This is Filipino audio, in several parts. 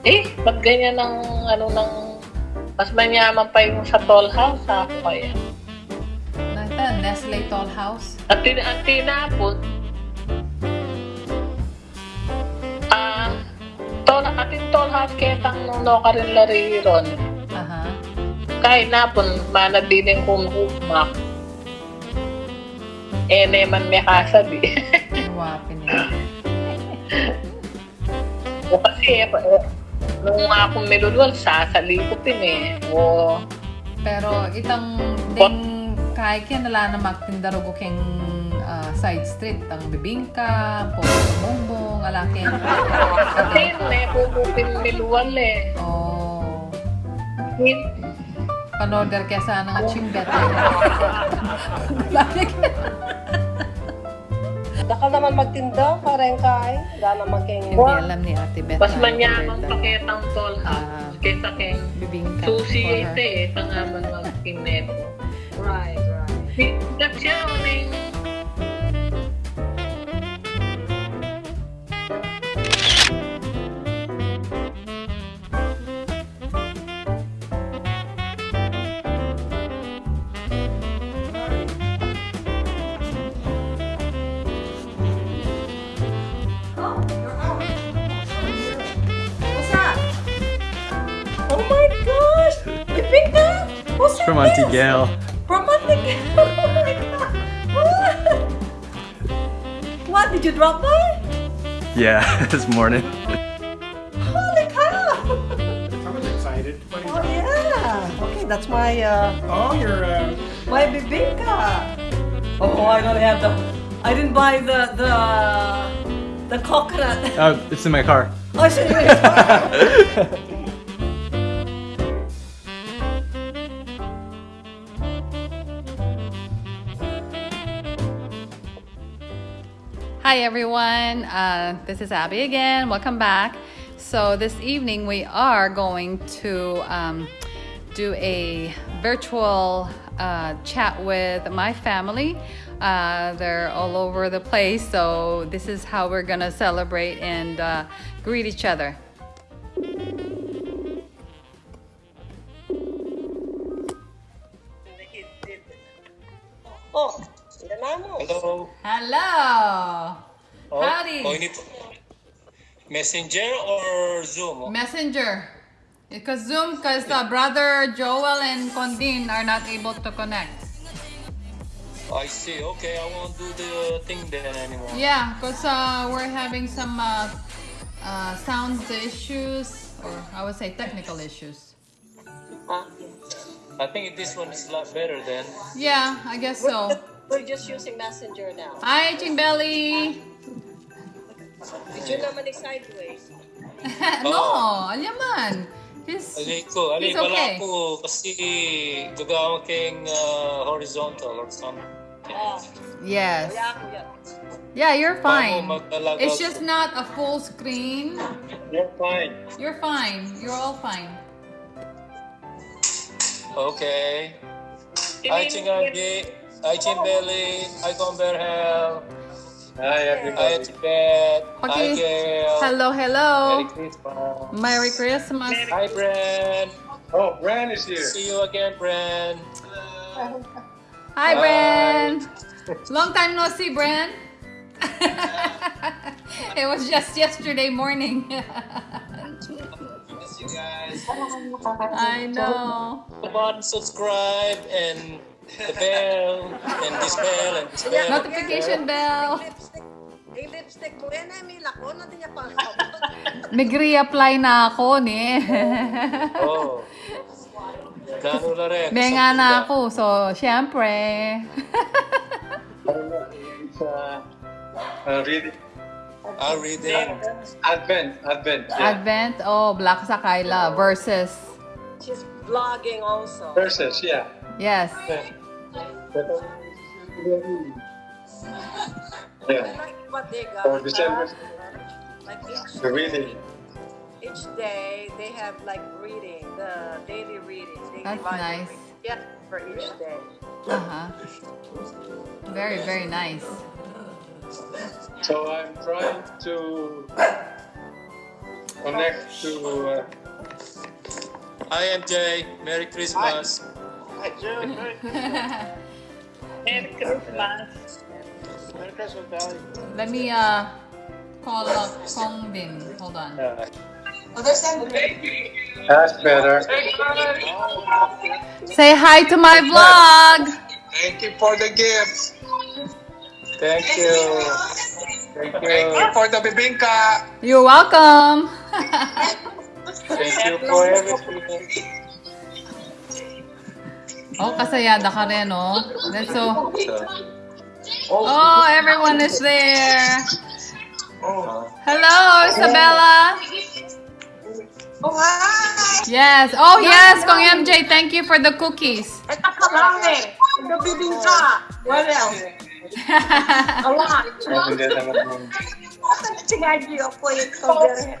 Eh, ba't ganyan ng ano ng mas manyaman pa yung sa tall house ako kaya. Nakita, Nestle Tall House. At, tin at tinapon, ah, tall, ating tall house ketang nung no ka rin lari ron. Aha. Kahit napon, manabiling kong humak. Eh, naman may kasabi. Wapin o kasi, eh, nung akong nilulwal, sasalikupin eh. O, Pero itang ding kahit yan nala na magtindarugo keng ah, side street ang bibingka, po bumbong, alakin. kasi may pupupin nilulwal eh. Oh, Hin- panorder kaya sana nga chimbet. Daka naman magtinda, karengkay. Wala naman kayong... Hindi alam ni Ate Beth. Mas na manyamang order. paketang tall house Ah. kaysa keng Bibingka. susi ito eh. Tangaman magking neto. Right, right. Hingap siya o What's From this? Gail. From Auntie Gail. Oh my god! What? What? Did you drop by? Yeah, this morning. Holy cow! I was excited. What Oh yeah. Okay, that's my uh Oh, you're uh, my bibingka. Oh, I don't have the. I didn't buy the the the coconut. Oh, it's in my car. Oh, so you Hi everyone, uh, this is Abby again. Welcome back. So this evening we are going to um, do a virtual uh, chat with my family. Uh, they're all over the place, so this is how we're gonna celebrate and uh, greet each other. Oh. Hello. Hello. Oh, Howdy. Oh, Messenger or Zoom? Messenger. Because Zoom, because uh, brother Joel and Condin are not able to connect. I see. Okay, I won't do the thing then anymore. Yeah, because uh, we're having some uh, uh, sound issues, or I would say technical issues. I think this one is a lot better then. Yeah, I guess so. We're just using Messenger now. Hi, Chimbelly! Did you naman ni sideways? no, alyaman. He's, Ali ko, ali It's pala okay. ko kasi gagawin king uh, horizontal or something. Oh, yes. wala ako yan. Yeah, you're fine. It's just not a full screen. You're fine. You're fine. You're all fine. Okay. Hi, Chingangi. Hi, Chimbeli. Hi, Comberhel. Hi, everybody. Hi, Tibet. Hi, Okay. Gail. Hello, hello. Merry Christmas. Merry Christmas. Hi, Bren. oh, Bran is here. See you again, Bren. Hi, Bren. Long time no see, Bren. it was just yesterday morning. Miss you guys. I know. Button, subscribe, and the bell, and this bell, and this bell. Notification bell. Lipstick. Yung lipstick yan ay may lako. Natin niya pang Nag-reapply na ako ni. Oh. Gano na rin. May nga na ako. So, syempre. Uh, reading. Ah, reading. Advent, Advent. Yeah. Advent. Oh, Black sa Kyla versus. She's vlogging also. Verses, yeah. Yes. Yeah. Like what they got. For December, Like each, the reading. each day, they have like reading, the daily reading. They That's divide nice. reading. Yeah, for each day. Uh-huh. Very, very nice. So I'm trying to connect to. Uh, Hi, MJ. Merry Christmas. Hi, June. Merry Merry Christmas. Merry Christmas, Valley. Let me uh call up Kong Bin. Hold on. That's better. Say hi to my vlog. Thank you for the gifts. Thank you. Thank you Thank you for the bibingka. You're welcome. Thank you for everything. Oh, kasayada ka rin, oh. That's so... Oh, everyone is there. Hello, Isabella. Oh, hi! Yes. Oh, yes, Kong MJ. Thank you for the cookies. Ito ka lang eh. Ito bibingka. What else? A lot. Sinabi ako yung cover.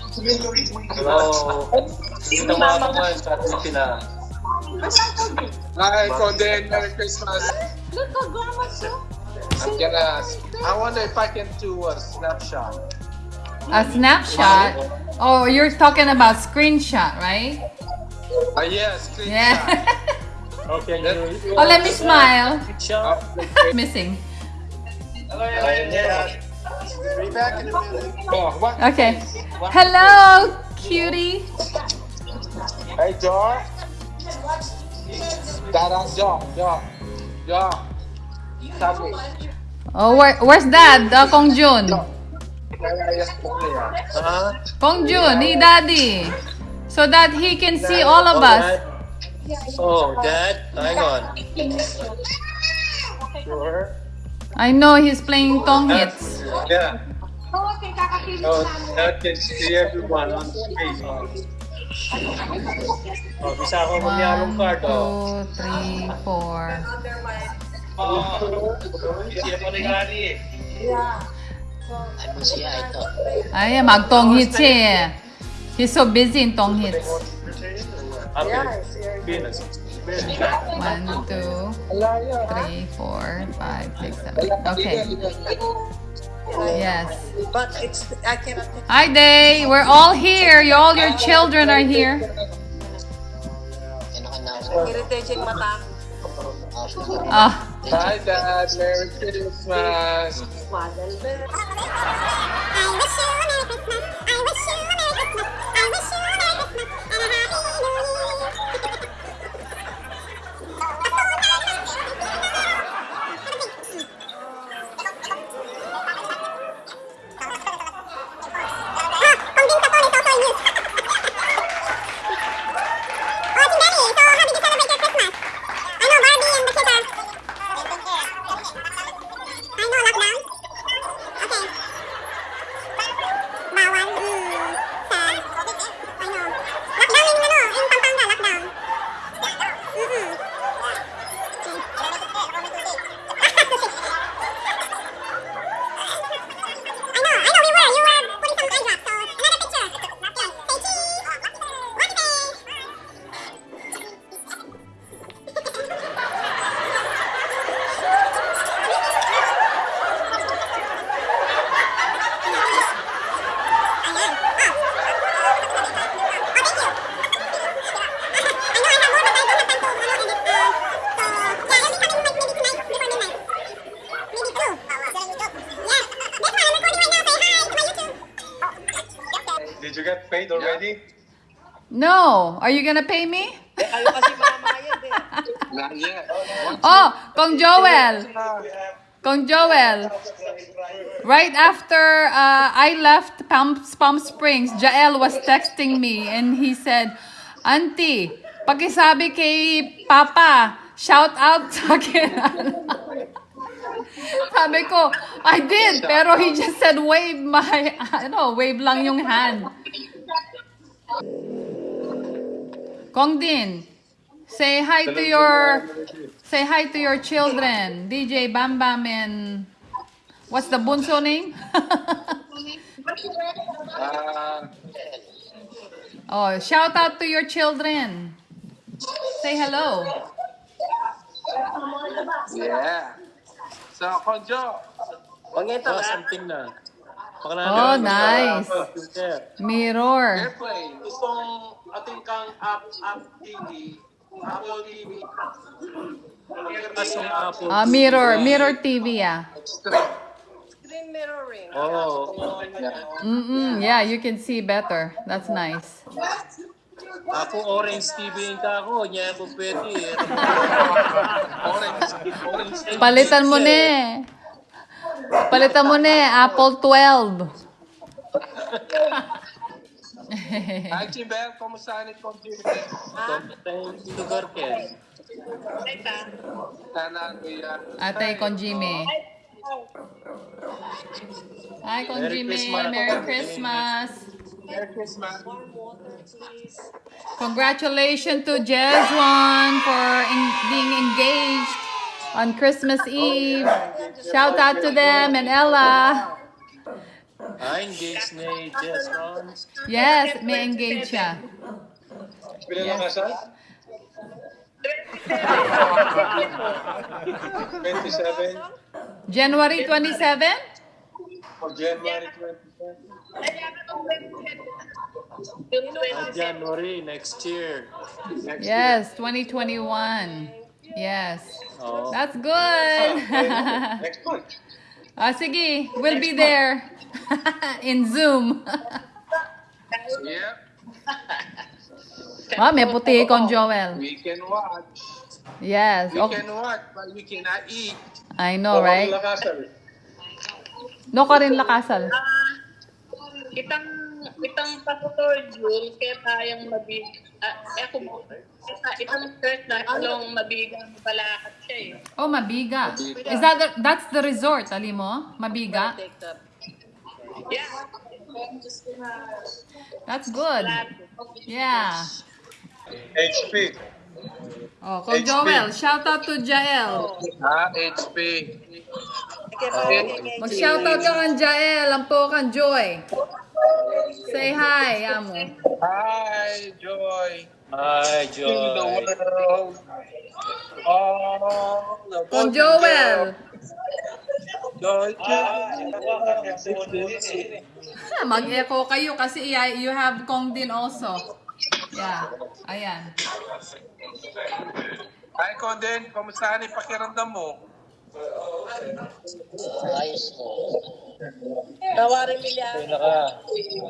Hello. Ito mga mga sa sila. Hi, Conden. Merry Christmas. I'm gonna. I wonder if I can do a snapshot. A snapshot. Oh, you're talking about screenshot, right? Uh, yes, screenshot. Yeah. Okay, you. oh, let me smile. Picture. Missing. Be back in a minute. Oh, what? Okay. Hello, cutie. Hey, Jar. Dada, Jar, Jar, Jar. Sabi. Oh, where, where's Dad? Uh, Kong Jun. Huh? Kong Jun, ni Daddy. So that he can see all of us. Oh, Dad, hang on. Sure. I know he's playing Tong hits. Yeah. Oh, that can see everyone on screen. Oh, bisa ako magyalong One, card, oh. two, three, four. Siya pa rin gani eh. Ay, mag Tong hits siya eh. He's so busy in Tong hits. Venus. One, two, three, four, five, six, seven. Okay. Yes. But it's I cannot. Hi, Day. We're all here. You, all your children are here. Oh. Hi, Dad. Merry Christmas. I wish you a Merry Christmas. I wish you a Merry Christmas. I wish you a Merry Christmas. Are you gonna pay me? Kayo kasi mamamayad eh. Not yet. Oh, Kong Joel. Kong Joel. Right after uh, I left Palm, Palm Springs, Jael was texting me and he said, Auntie, pakisabi kay Papa, shout out sa akin. Sabi ko, I did, pero he just said wave my, ano, wave lang yung hand. Kong Din, say hi to your, say hi to your children, DJ Bam Bam and, what's the bunso name? oh, shout out to your children. Say hello. Yeah. So, Konjo. Oh, something na. Oh, nice. Mirror. Airplane. Itong ating kang app, app TV. Apple TV. Kasong Apple. Ah, mirror, mirror TV, ah. Screen mirroring. Oh, Mm-mm, yeah, you can see better. That's nice. ako orange TV yung kako. Niya ako pwede eh. Orange. Orange. Palitan mo na eh. Palitan mo na eh, Apple 12. Archibel, como está ele contigo? Tem sugar que Tá na Até com Jimmy. Hi, con Jimmy. Merry Christmas. Merry Christmas. Congratulations to Jeswan for in, being engaged on Christmas Eve. Shout out to them and Ella. Yes, me, Jason. Yes, me engaja. Yes. 27. January 27? For January 27? January next year. Next yes, 2021. Yes. Oh. That's good. Ah, next month. ah, sige, we'll be there in Zoom. Yeah. ah, may puti kong Joel. We can watch. Yes. We Okay. can watch, but we cannot eat. I know, right? Wala kasal. No ka rin lakasal. Itang itang pastor Jul kaya tayong mabig ah, eh kung itang church na along mabigang balakat siya eh. Oh, Mabiga. Is that the, that's the resort, ali mo? Mabiga? Yeah. That's good. Yeah. HP. Oh, HP. Joel, shout out to Jael. Ah, HP. Mag-shout out ka kan Jael, ang po kan Joy. Say hi, amo. Hi, Joy. Hi, In the Joy. world. All the Kong Joel. Joy. Ah, Mag-echo kayo kasi you have Kong din also. Yeah, ayan. Hi, Conden. Kamusta ni pakiramdam mo? Tawarin nila. Ay, naka. Sira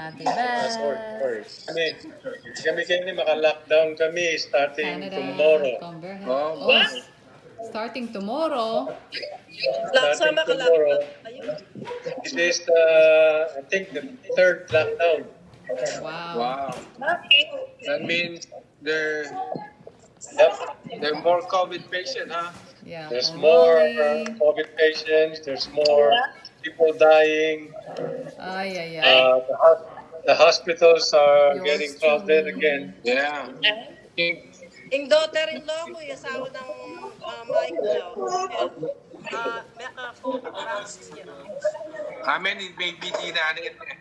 Belly. Ayan, oh. Ate Beth. Kami, kami kami maka-lockdown kami starting Canada. tomorrow. Converge. Oh. Oh, starting tomorrow. Starting tomorrow. This is the, I think, the third lockdown. Wow. Wow. That means there, yep, there are more COVID patients, huh? Yeah. There's more uh, COVID patients. There's more people dying. Ay, ay, ay. Uh, the, the hospitals are Yours getting crowded again. Yeah. Yung daughter-in-law ko, yung asawa ng uh, Mike daw. Ah, Mecca po, Francis yan. Amen. May ano yun eh.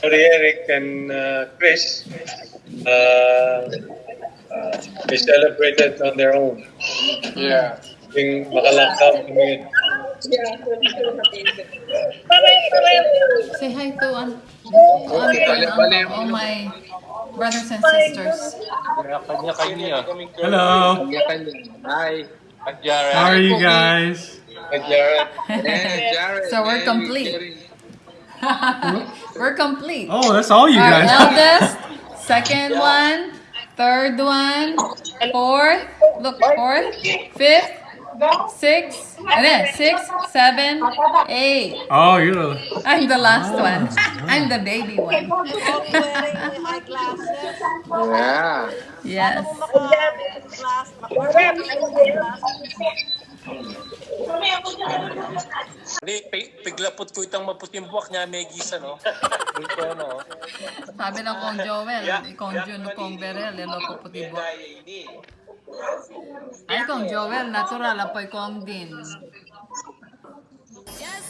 Sorry, Eric and uh, Chris, uh, uh, they celebrated on their own. Yeah. Yung maka-lockdown kami. Say hi to um, to uncle and uncle, all my brothers and sisters. Hello. Hi. Jared. How are you guys? Jared. So we're complete. We're complete. Oh, that's all you Our guys. eldest, second one, third one, fourth, look, fourth, fifth, sixth, and then six, seven, eight. Oh, you're. I'm the last one. I'm the baby one. Yeah. yes. Hindi, pi- piglapot ko itang maputing buwak niya, may gisa, no? Dito, ano? Sabi ng Kong Joel, Kong Jun, Kong Berel, loko puti bo. Ay, Kong Joel, natural, apoy Kong din.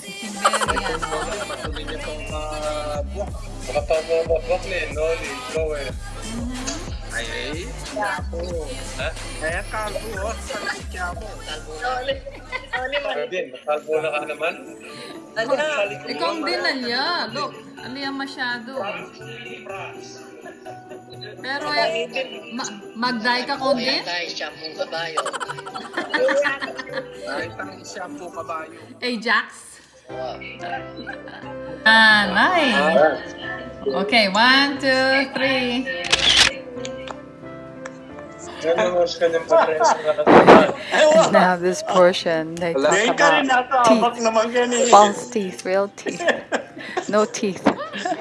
Simberi yan. Patuloy niyo itong uh, buwak. Makapag-buwak niya, no? Lower. Ay, ay. Ha? Kaya kalbo. Sorry. Sorry, man. Din, makalbo na ka naman. Ano? Ikaw din alya. Look, alya masyado. Pero eh, ma mag-dye ka kong din? Kahit ang shampoo kabayo. Ajax? Ah, nice. Okay, one, two, three. Yan naman sa kanyang patres na nakatagal. Now this portion they talk about teeth, false teeth, real teeth, no teeth.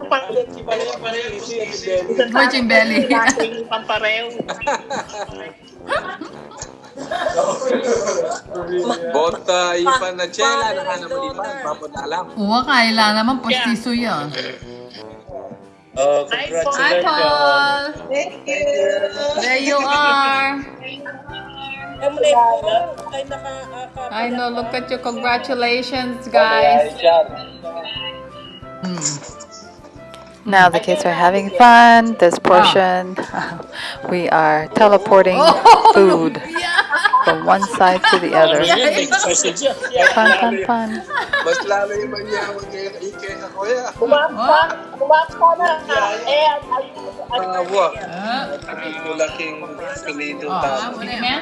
minasa. Virgin belly. Yung pampareho. Bota, ipan na chela, nakanamalipan, papunta lang. Uwa kaila naman postiso yan. Oh, Hi, congratulations. Paul. There you are. Po. Ay, naka... aka- I know. Look at you. Congratulations, guys. Hmm. Now the kids are having fun. This portion, we are teleporting food from one side to the other. Fun, fun, fun. Mas lalo yung manyaman kay Ike kuya. Kumapa. Kumapa na. Eh, Ah, buwak. Ah. Ito laking pilido Oh, tao. sige na.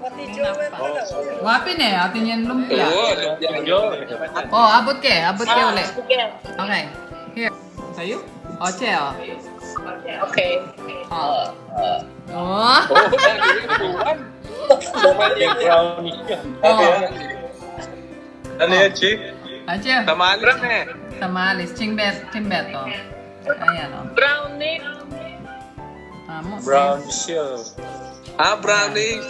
Pati Joel pa daw. Wapin eh. Atin yan lumpia. Oo, yan yun. Oh, abot ke. Abot ke ulit. Okay. Bayu? you? Ya? Oke. Okay. Oh. Oh. Dale, oh. ya, Ci. Oh. brownie. Sama Andres nih. Sama Alis, Cimbet, Cimbet toh. Ah, iya Ayo loh. Brownie. Kamu. Brown shield. Ah, brownie.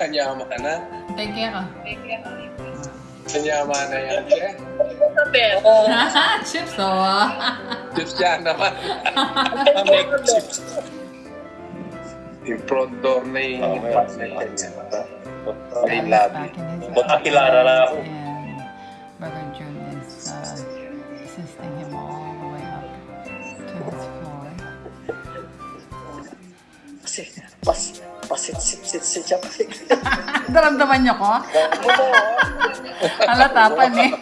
Tanya ah. makanan. Take care. Kanyama na yan, Che. Sabi. Chips, o. ah. Chips yan naman. Yung front door na yung partner niya. Ay, lobby. Back in his Baka kilala na ako. Brother Jun is uh, assisting him all the way up to his floor. Kasi, pas, pasit-sit-sit siya. Daramdaman niyo ko? Halata pa ni.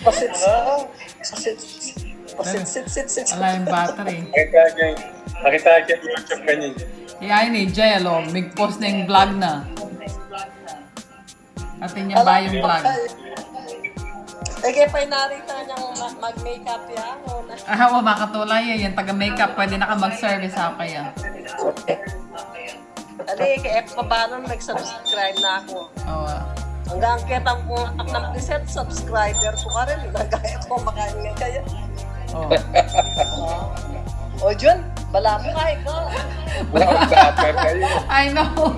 Pasit, pasit, pasit-sit-sit-sit. Wala yung battery. Nakita niya yung YouTube kanina. Iay ni Jello, mig-post na yung vlog na. Atin niya ba yung vlog? Eh, kaya pa narita niyang ma- mag-makeup yan. O na. Ah, wa makatulay yan. Yung taga-makeup, pwede na ka mag-service ako kaya. Ano eh, kaya pa ba nung nag-subscribe na ako? Oo. ah. Hanggang kitang kung ng preset subscriber ko ka rin. Nagaya ko makain nga kaya. Oo. O Jun, bala mo ka. Wow, dapper kayo. I know.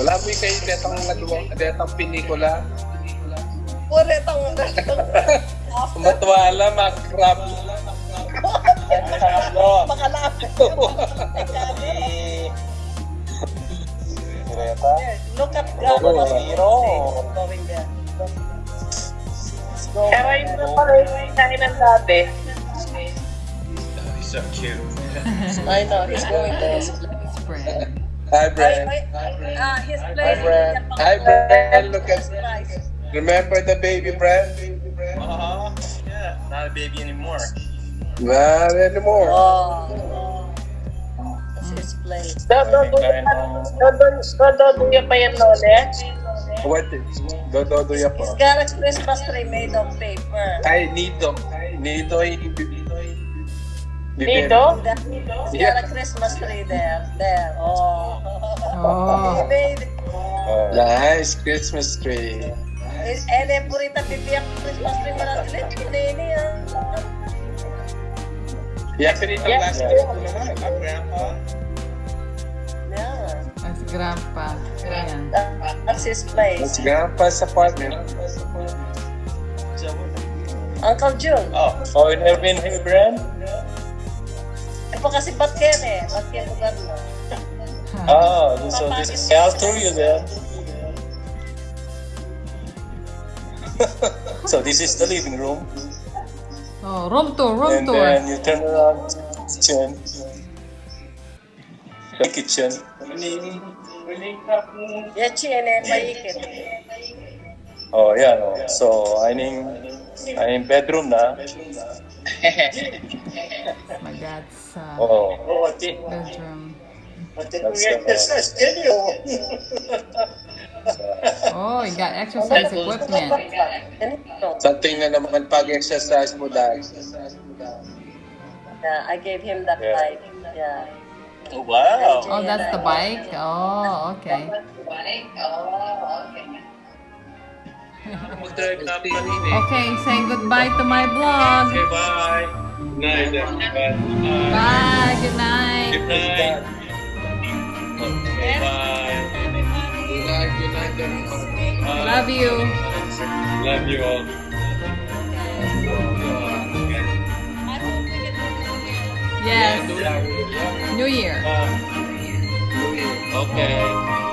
Wala mo yung kayo detang nagawa, detang pinikula. Pure tang Matwala, mag-crab. makalapit. Greta? Look at God. Zero. Going there. Pero yun na pala yung kainan dati. so cute. I know, he's going there. Spread. Hi, I, Brent. I, uh, he's Hi, playing Brent. Japan- Hi, Brent. Look at. Remember the baby Brent? Uh-huh. Yeah, not a baby anymore. Not anymore. Oh. That's his place. Dododuya pa yan, Lole. What is? Dododoya He's got a Christmas tree made of paper. Ay, Nito. Nito ay... Dito? He's got a Christmas tree there. There. Oh. Oh. He made it. Nice Christmas tree. Eh, eh, purita pipiyak Christmas tree mo lang ulit. Kunini ah. Yeah, pero itong last year ko naman. Ah, grandpa. Yeah. That's grandpa. Ayan. That's his place. It's grandpa's apartment. Uncle June. Oh, oh, you never been here, Brent? Eh po kasi Batken eh. Batken lugar mo. Oh, so this is I'll tour you there. so this is the living room, Oh, room tour, room and tour. then you turn around kitchen, the kitchen. Yeah, chine, paikit. Oh yeah, no. So I'm in I'm in bedroom na. My dad's uh, Oh, bedroom. that's uh, Oh, you got exercise equipment. Ganito. Something na naman pag-exercise mo dahil. Yeah, I gave him that Yeah. bike. Yeah. oh, wow. Oh, that's the bike? Oh, okay. Mag-drive na pa rin eh. Okay, say goodbye to my vlog. bye. Night, everyone. Bye, good night. Good night. Okay, bye. Good night, good night, everyone. Bye. Uh, Love you. Love you all. Yes, New Year. Uh, okay.